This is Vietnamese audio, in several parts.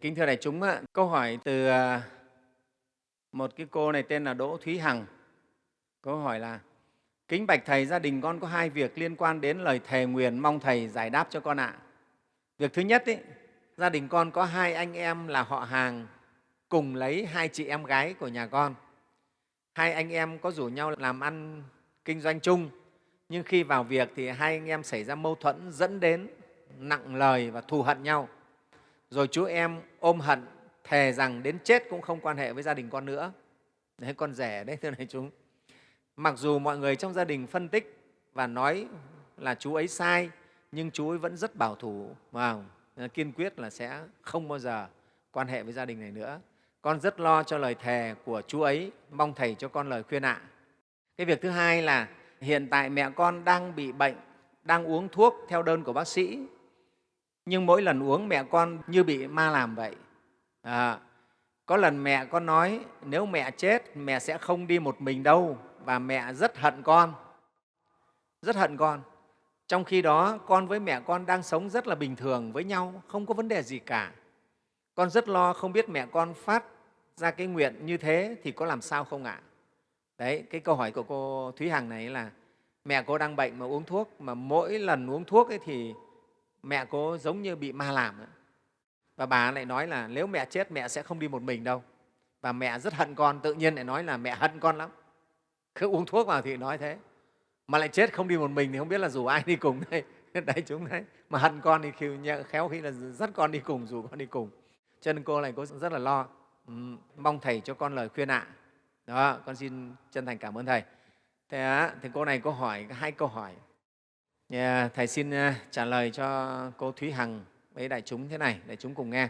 Kính thưa đại chúng, câu hỏi từ à, một cái cô này tên là Đỗ Thúy Hằng. Câu hỏi là Kính bạch Thầy, gia đình con có hai việc liên quan đến lời thề nguyền, mong Thầy giải đáp cho con ạ. Việc thứ nhất, ý, gia đình con có hai anh em là họ hàng cùng lấy hai chị em gái của nhà con. Hai anh em có rủ nhau làm ăn kinh doanh chung, nhưng khi vào việc thì hai anh em xảy ra mâu thuẫn dẫn đến nặng lời và thù hận nhau. Rồi chú em ôm hận, thề rằng đến chết cũng không quan hệ với gia đình con nữa. Đấy, con rẻ đấy, thưa này chúng. Mặc dù mọi người trong gia đình phân tích và nói là chú ấy sai, nhưng chú ấy vẫn rất bảo thủ và kiên quyết là sẽ không bao giờ quan hệ với gia đình này nữa. Con rất lo cho lời thề của chú ấy, mong Thầy cho con lời khuyên ạ. Cái việc thứ hai là hiện tại mẹ con đang bị bệnh, đang uống thuốc theo đơn của bác sĩ, nhưng mỗi lần uống mẹ con như bị ma làm vậy. À, có lần mẹ con nói nếu mẹ chết, mẹ sẽ không đi một mình đâu và mẹ rất hận con, rất hận con. Trong khi đó, con với mẹ con đang sống rất là bình thường với nhau, không có vấn đề gì cả. Con rất lo không biết mẹ con phát ra cái nguyện như thế thì có làm sao không ạ? Đấy, cái câu hỏi của cô Thúy Hằng này là mẹ cô đang bệnh mà uống thuốc, mà mỗi lần uống thuốc ấy thì mẹ cô giống như bị ma làm. Ấy. Và bà lại nói là nếu mẹ chết mẹ sẽ không đi một mình đâu. Và mẹ rất hận con, tự nhiên lại nói là mẹ hận con lắm. Cứ uống thuốc vào thì nói thế. Mà lại chết không đi một mình thì không biết là rủ ai đi cùng đây. đại chúng đấy. Mà hận con thì khéo khi là dắt con đi cùng, rủ con đi cùng. Cho nên cô này cô rất là lo. Ừ, mong Thầy cho con lời khuyên ạ. Đó, con xin chân thành cảm ơn Thầy. Thế thì cô này cô hỏi hai câu hỏi. Yeah, thầy xin à, trả lời cho cô Thúy Hằng với đại chúng thế này, đại chúng cùng nghe.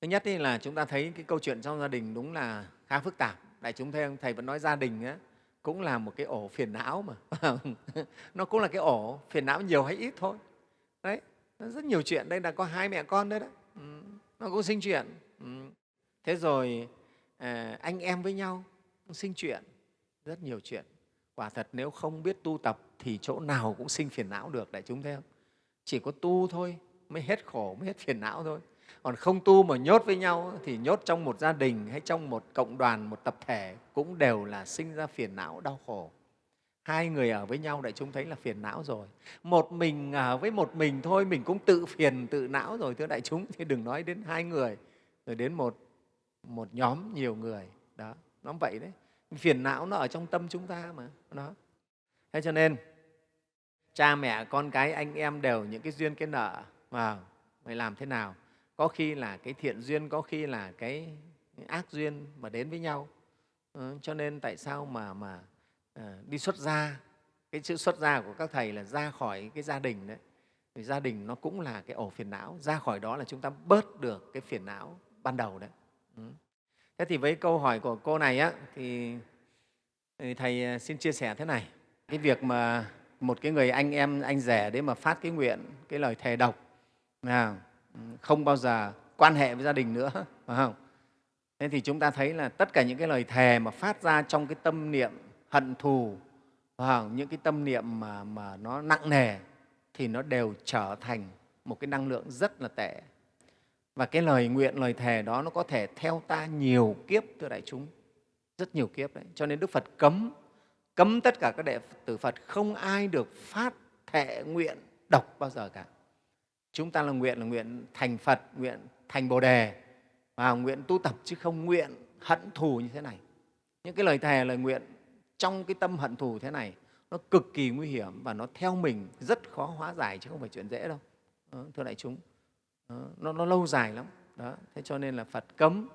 Thứ nhất là chúng ta thấy cái câu chuyện trong gia đình đúng là khá phức tạp. Đại chúng thấy không? Thầy vẫn nói gia đình á, cũng là một cái ổ phiền não mà. nó cũng là cái ổ phiền não nhiều hay ít thôi. Đấy, nó rất nhiều chuyện. Đây là có hai mẹ con đấy đó. Ừ, nó cũng sinh chuyện. Ừ. Thế rồi à, anh em với nhau cũng sinh chuyện, rất nhiều chuyện. Quả thật nếu không biết tu tập thì chỗ nào cũng sinh phiền não được, đại chúng thấy không? Chỉ có tu thôi mới hết khổ, mới hết phiền não thôi. Còn không tu mà nhốt với nhau thì nhốt trong một gia đình hay trong một cộng đoàn, một tập thể cũng đều là sinh ra phiền não, đau khổ. Hai người ở với nhau đại chúng thấy là phiền não rồi. Một mình ở với một mình thôi mình cũng tự phiền, tự não rồi thưa đại chúng. Thì đừng nói đến hai người, rồi đến một, một nhóm nhiều người. Đó, nó vậy đấy. Phiền não nó ở trong tâm chúng ta mà. Đó. Thế cho nên cha mẹ, con cái, anh em đều những cái duyên, cái nợ mà phải làm thế nào? Có khi là cái thiện duyên, có khi là cái ác duyên mà đến với nhau. Ừ, cho nên tại sao mà, mà à, đi xuất gia, cái chữ xuất gia của các thầy là ra khỏi cái gia đình đấy. Vì gia đình nó cũng là cái ổ phiền não, ra khỏi đó là chúng ta bớt được cái phiền não ban đầu đấy. Ừ. Thế thì với câu hỏi của cô này á, thì Thầy ờ, xin chia sẻ thế này. Cái việc mà một cái người anh em, anh rể đấy mà phát cái nguyện, cái lời thề độc, à, không bao giờ quan hệ với gia đình nữa, phải không? Thế thì chúng ta thấy là tất cả những cái lời thề mà phát ra trong cái tâm niệm hận thù, những cái tâm niệm mà, mà nó nặng nề thì nó đều trở thành một cái năng lượng rất là tệ. Và cái lời nguyện, lời thề đó nó có thể theo ta nhiều kiếp, thưa đại chúng rất nhiều kiếp đấy cho nên đức phật cấm cấm tất cả các đệ tử phật không ai được phát thệ nguyện độc bao giờ cả. Chúng ta là nguyện là nguyện thành phật nguyện thành bồ đề và nguyện tu tập chứ không nguyện hận thù như thế này. Những cái lời thề lời nguyện trong cái tâm hận thù thế này nó cực kỳ nguy hiểm và nó theo mình rất khó hóa giải chứ không phải chuyện dễ đâu. Đó, thưa đại chúng. Đó, nó, nó lâu dài lắm. Đó thế cho nên là phật cấm.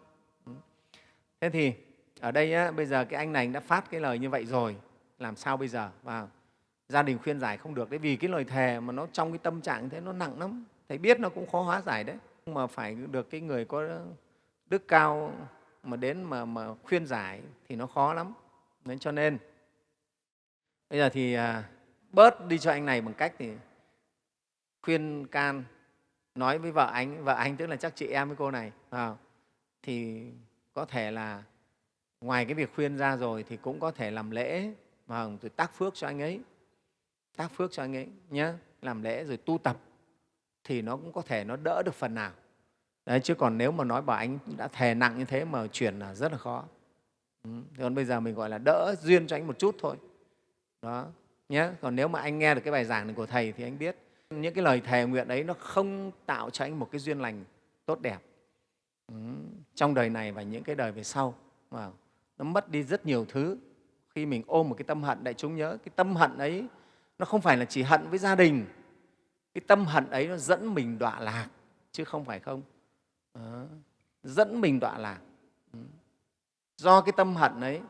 Thế thì ở đây á, bây giờ cái anh này đã phát cái lời như vậy rồi làm sao bây giờ? Và gia đình khuyên giải không được đấy vì cái lời thề mà nó trong cái tâm trạng thế nó nặng lắm. Thầy biết nó cũng khó hóa giải đấy. Nhưng mà phải được cái người có đức cao mà đến mà, mà khuyên giải thì nó khó lắm. Nên cho nên bây giờ thì à, bớt đi cho anh này bằng cách thì khuyên can nói với vợ anh vợ anh tức là chắc chị em với cô này à, thì có thể là ngoài cái việc khuyên ra rồi thì cũng có thể làm lễ mà rồi tác phước cho anh ấy. Tác phước cho anh ấy nhé làm lễ rồi tu tập thì nó cũng có thể nó đỡ được phần nào. Đấy, chứ còn nếu mà nói bảo anh đã thề nặng như thế mà chuyển là rất là khó. Ừ. còn bây giờ mình gọi là đỡ duyên cho anh một chút thôi. Đó nhé còn nếu mà anh nghe được cái bài giảng này của thầy thì anh biết những cái lời thề nguyện ấy nó không tạo cho anh một cái duyên lành tốt đẹp. Ừ. trong đời này và những cái đời về sau. Mà nó mất đi rất nhiều thứ khi mình ôm một cái tâm hận đại chúng nhớ cái tâm hận ấy nó không phải là chỉ hận với gia đình. Cái tâm hận ấy nó dẫn mình đọa lạc chứ không phải không? Đó. dẫn mình đọa lạc. Ừ. Do cái tâm hận ấy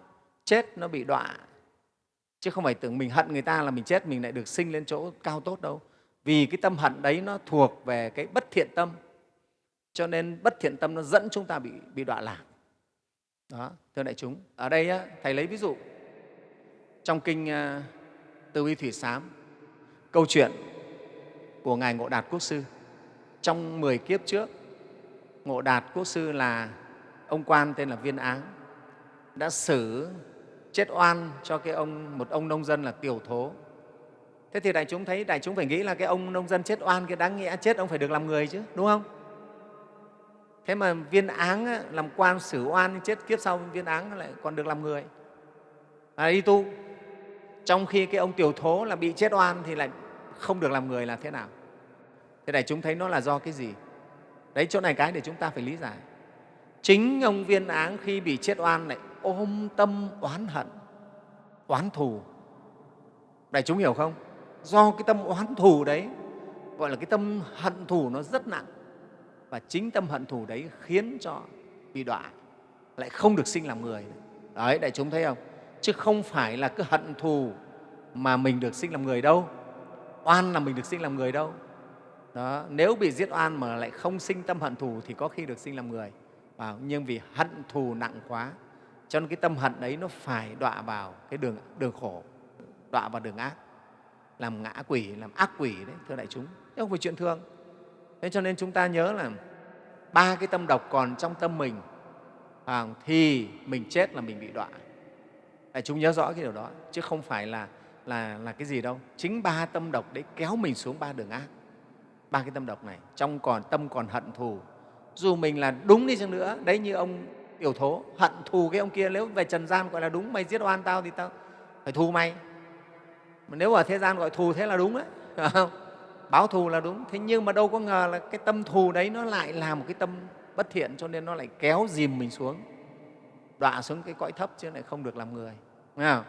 chết nó bị đọa chứ không phải tưởng mình hận người ta là mình chết mình lại được sinh lên chỗ cao tốt đâu. Vì cái tâm hận đấy nó thuộc về cái bất thiện tâm cho nên bất thiện tâm nó dẫn chúng ta bị, bị đọa lạc. Đó thưa đại chúng ở đây á, thầy lấy ví dụ trong kinh ờ, từ bi thủy sám, câu chuyện của ngài ngộ đạt quốc sư. Trong 10 kiếp trước, ngộ đạt quốc sư là ông quan tên là viên áng, đã xử chết oan cho cái ông, một ông nông dân là tiểu thố. Thế thì đại chúng thấy, đại chúng phải nghĩ là cái ông nông dân chết oan, cái đáng nghĩa chết, ông phải được làm người chứ, đúng không? Thế mà viên áng làm quan xử oan chết kiếp sau, viên áng lại còn được làm người. Là đi tu trong khi cái ông tiểu thố là bị chết oan thì lại không được làm người là thế nào? Thế này chúng thấy nó là do cái gì? Đấy, chỗ này cái để chúng ta phải lý giải. Chính ông viên áng khi bị chết oan lại ôm tâm oán hận, oán thù. Đại chúng hiểu không? Do cái tâm oán thù đấy, gọi là cái tâm hận thù nó rất nặng. Và chính tâm hận thù đấy khiến cho bị đọa, lại không được sinh làm người. Đấy, đại chúng thấy không? Chứ không phải là cứ hận thù mà mình được sinh làm người đâu. Oan là mình được sinh làm người đâu. Đó, nếu bị giết oan mà lại không sinh tâm hận thù thì có khi được sinh làm người. Vào nhưng vì hận thù nặng quá cho nên cái tâm hận ấy nó phải đọa vào cái đường đường khổ đọa vào đường ác. Làm ngã quỷ làm ác quỷ đấy thưa đại chúng. Thế không phải chuyện thương thế cho nên chúng ta nhớ là ba cái tâm độc còn trong tâm mình à, thì mình chết là mình bị đọa đại chúng nhớ rõ cái điều đó, chứ không phải là là là cái gì đâu. Chính ba tâm độc đấy kéo mình xuống ba đường ác. Ba cái tâm độc này, trong còn, tâm còn hận thù. Dù mình là đúng đi chăng nữa, đấy như ông tiểu thố, hận thù cái ông kia, nếu về trần gian gọi là đúng, mày giết oan tao thì tao phải thù mày. Mà nếu ở thế gian gọi thù thế là đúng đấy không? báo thù là đúng. Thế nhưng mà đâu có ngờ là cái tâm thù đấy nó lại là một cái tâm bất thiện, cho nên nó lại kéo dìm mình xuống đọa xuống cái cõi thấp chứ lại không được làm người. Nghe không?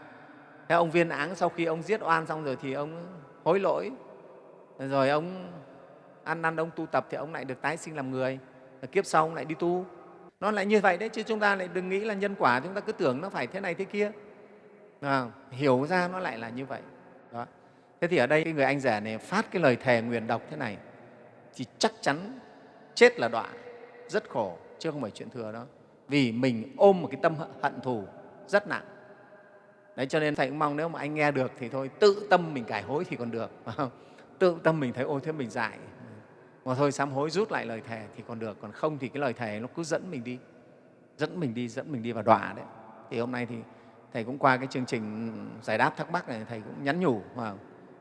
thế ông viên áng sau khi ông giết oan xong rồi thì ông hối lỗi. Rồi ông ăn năn ông tu tập thì ông lại được tái sinh làm người. Và kiếp sau ông lại đi tu. Nó lại như vậy đấy chứ chúng ta lại đừng nghĩ là nhân quả chúng ta cứ tưởng nó phải thế này thế kia. À, hiểu ra nó lại là như vậy. Đó. thế thì ở đây cái người anh rể này phát cái lời thề nguyền độc thế này. Thì chắc chắn chết là đọa. Rất khổ chứ không phải chuyện thừa đó vì mình ôm một cái tâm hận thù rất nặng. Đấy, cho nên thầy cũng mong nếu mà anh nghe được thì thôi, tự tâm mình cải hối thì còn được tự tâm mình thấy, ôi, thế mình dại. Mà thôi, sám hối rút lại lời thề thì còn được, còn không thì cái lời thề nó cứ dẫn mình đi. Dẫn mình đi, dẫn mình đi vào đọa đấy. Thì hôm nay thì thầy cũng qua cái chương trình giải đáp thắc mắc này, thầy cũng nhắn nhủ mà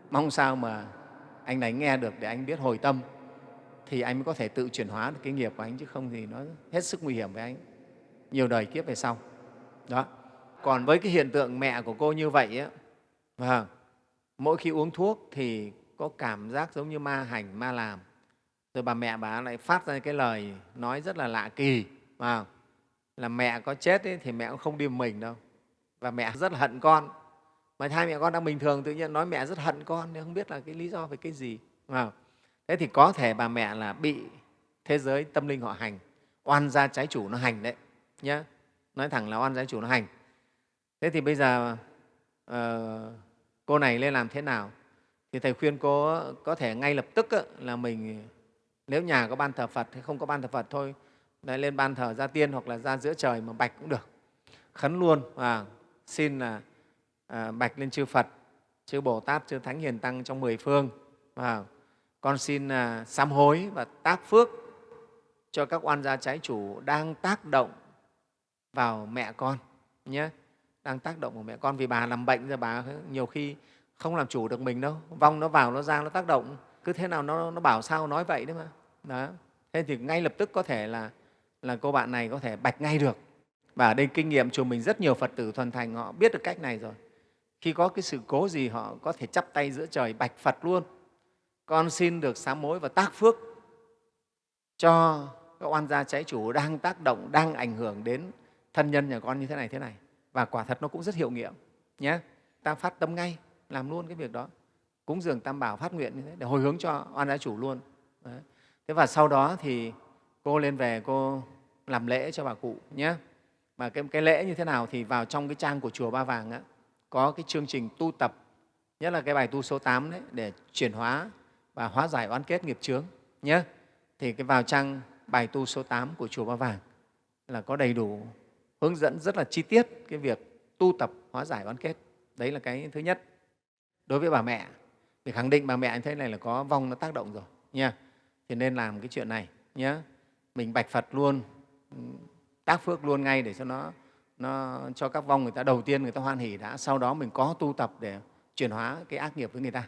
mong sao mà anh này nghe được để anh biết hồi tâm thì anh mới có thể tự chuyển hóa được cái nghiệp của anh, chứ không thì nó hết sức nguy hiểm với anh nhiều đời kiếp về sau. Đó. Còn với cái hiện tượng mẹ của cô như vậy á, và mỗi khi uống thuốc thì có cảm giác giống như ma hành ma làm. Rồi bà mẹ bà lại phát ra cái lời nói rất là lạ kỳ Vâng. là mẹ có chết ấy, thì mẹ cũng không đi mình đâu. Và mẹ rất là hận con. Mà hai mẹ con đang bình thường tự nhiên nói mẹ rất hận con nhưng không biết là cái lý do về cái gì Vâng. thế thì có thể bà mẹ là bị thế giới tâm linh họ hành oan gia trái chủ nó hành đấy nhé nói thẳng là oan gia chủ nó hành. Thế thì bây giờ uh, cô này lên làm thế nào? Thì thầy khuyên cô có thể ngay lập tức là mình nếu nhà có ban thờ phật hay không có ban thờ phật thôi lại lên ban thờ gia tiên hoặc là ra giữa trời mà bạch cũng được. Khấn luôn và xin là à, bạch lên chư phật chư bồ tát chư thánh hiền tăng trong mười phương. Và con xin à, sám hối và tác phước cho các oan gia trái chủ đang tác động vào mẹ con nhé. Đang tác động vào mẹ con vì bà làm bệnh rồi bà nhiều khi không làm chủ được mình đâu. Vong nó vào nó ra nó tác động. Cứ thế nào nó, nó bảo sao nói vậy đấy mà. Đó. Thế thì ngay lập tức có thể là là cô bạn này có thể bạch ngay được. Và ở đây kinh nghiệm chùa mình rất nhiều phật tử thuần thành họ biết được cách này rồi. Khi có cái sự cố gì họ có thể chắp tay giữa trời bạch phật luôn. Con xin được sám mối và tác phước cho các oan gia trái chủ đang tác động đang ảnh hưởng đến thân nhân nhà con như thế này thế này. Và quả thật nó cũng rất hiệu nghiệm nhé ta phát tâm ngay làm luôn cái việc đó. Cúng dường tam bảo phát nguyện như thế để hồi hướng cho oan gia chủ luôn. Đấy. thế và sau đó thì cô lên về cô làm lễ cho bà cụ nhé mà cái, cái lễ như thế nào thì vào trong cái trang của chùa Ba Vàng á, có cái chương trình tu tập nhất là cái bài tu số 8 đấy để chuyển hóa và hóa giải oán kết nghiệp chướng nhé thì cái vào trang bài tu số 8 của chùa Ba Vàng là có đầy đủ hướng dẫn rất là chi tiết cái việc tu tập, hóa giải oán kết. Đấy là cái thứ nhất. Đối với bà mẹ, để khẳng định bà mẹ như thấy này là có vong nó tác động rồi, nha. Thì nên làm cái chuyện này nhé mình bạch phật luôn, tác phước luôn ngay để cho nó nó cho các vong người ta, đầu tiên người ta hoan hỉ đã, sau đó mình có tu tập để chuyển hóa cái ác nghiệp với người ta.